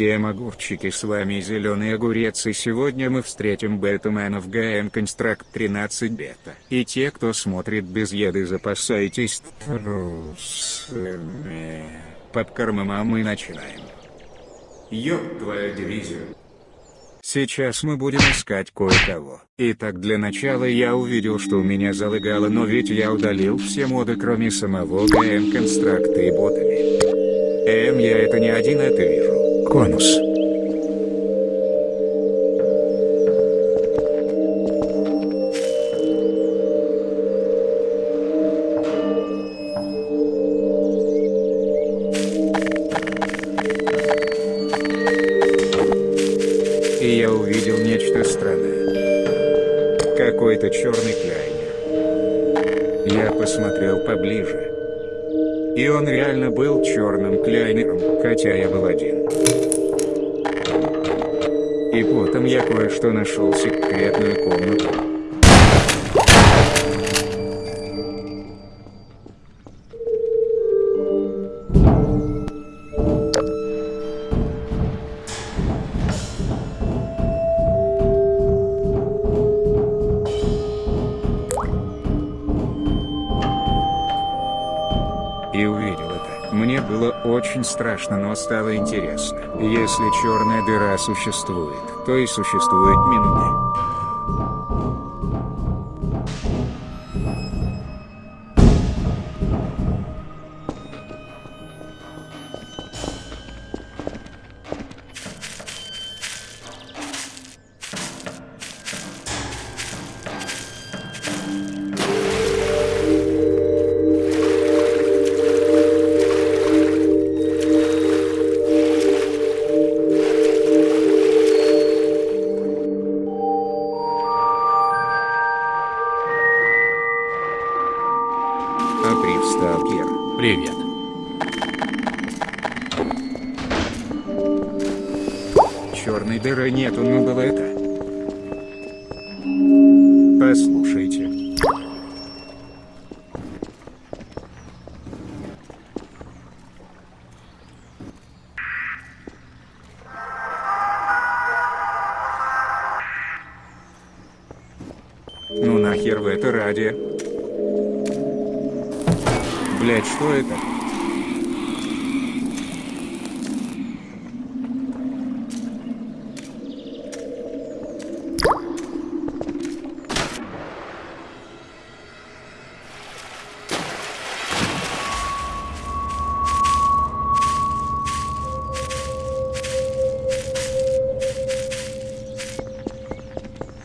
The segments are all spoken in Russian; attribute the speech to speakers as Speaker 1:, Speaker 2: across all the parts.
Speaker 1: Всем огурчики, с вами Зеленый Огурец и сегодня мы встретим бетумена в ГН Констракт 13 бета. И те, кто смотрит без еды, запасайтесь трусами. Попкормим, а мы начинаем. Ёб твою дивизию. Сейчас мы будем искать кое-кого. Итак, для начала я увидел, что у меня залыгало, но ведь я удалил все моды, кроме самого ГМ Констракта и ботами. Эм, я это не один это вижу. Конус. И я увидел нечто странное. Какой-то черный кляйнер. Я посмотрел поближе. И он реально был черным кляйнером, хотя я был один. И потом я кое-что нашел секретную комнату. Было очень страшно, но стало интересно. Если черная дыра существует, то и существует минуты. Априв Сталкер.
Speaker 2: Привет.
Speaker 1: Черной дыры нету, но было это. Послушайте. Ну нахер в это ради? Блять, что это?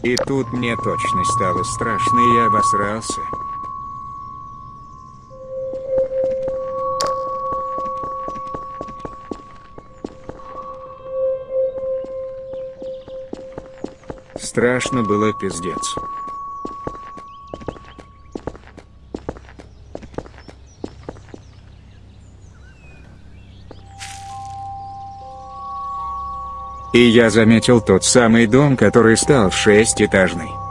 Speaker 1: И тут мне точно стало страшно, и я обосрался. Страшно было пиздец. И я заметил тот самый дом, который стал шестиэтажный.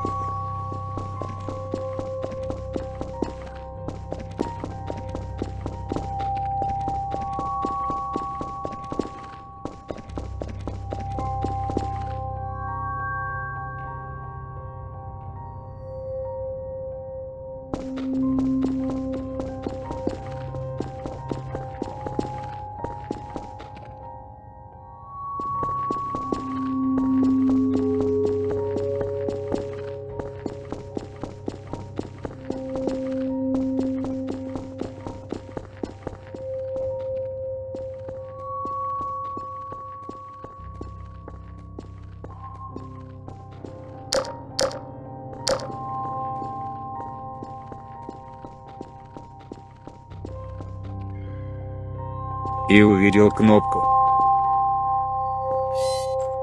Speaker 1: И увидел кнопку.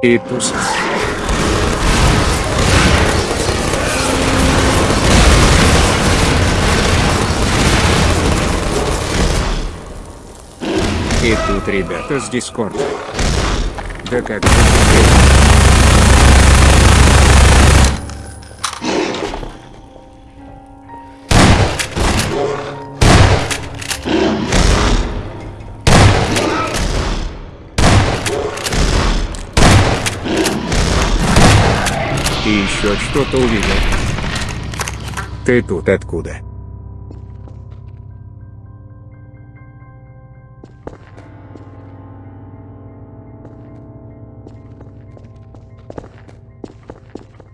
Speaker 1: И туз. И тут ребята с Дискорда. Да как же еще что-то увидел. Ты тут откуда?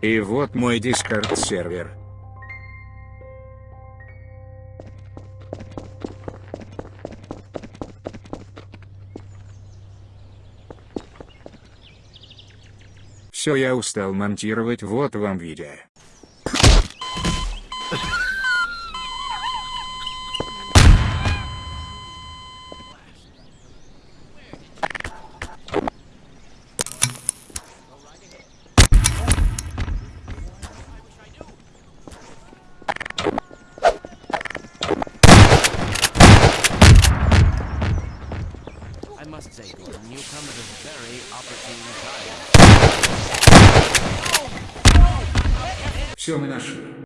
Speaker 1: И вот мой дискорд сервер. Все, я устал монтировать, вот вам видео. Все мы нашли.